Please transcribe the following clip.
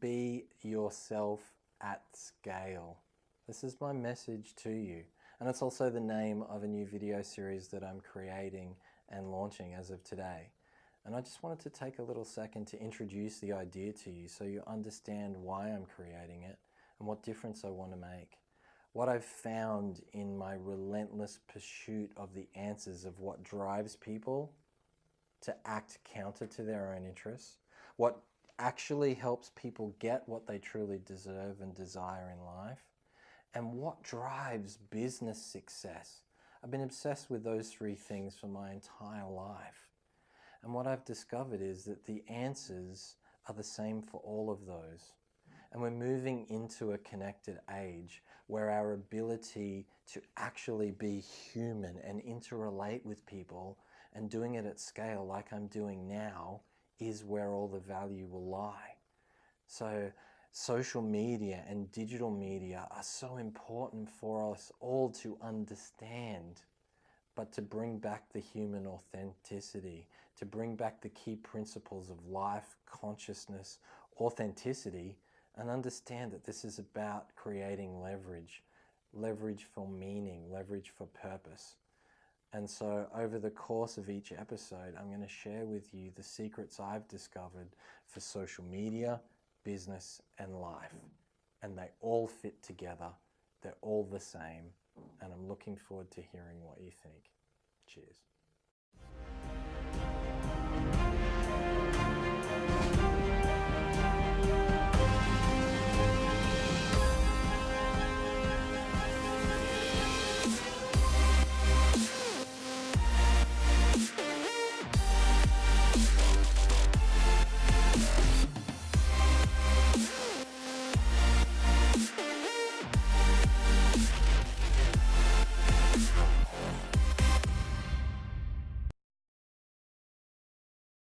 be yourself at scale. This is my message to you. And it's also the name of a new video series that I'm creating and launching as of today. And I just wanted to take a little second to introduce the idea to you so you understand why I'm creating it and what difference I want to make. What I've found in my relentless pursuit of the answers of what drives people to act counter to their own interests, what actually helps people get what they truly deserve and desire in life, and what drives business success. I've been obsessed with those three things for my entire life. And what I've discovered is that the answers are the same for all of those. And we're moving into a connected age where our ability to actually be human and interrelate with people and doing it at scale like I'm doing now is where all the value will lie. So social media and digital media are so important for us all to understand but to bring back the human authenticity, to bring back the key principles of life, consciousness, authenticity, and understand that this is about creating leverage, leverage for meaning, leverage for purpose. And so over the course of each episode, I'm going to share with you the secrets I've discovered for social media, business, and life. And they all fit together. They're all the same and I'm looking forward to hearing what you think. Cheers.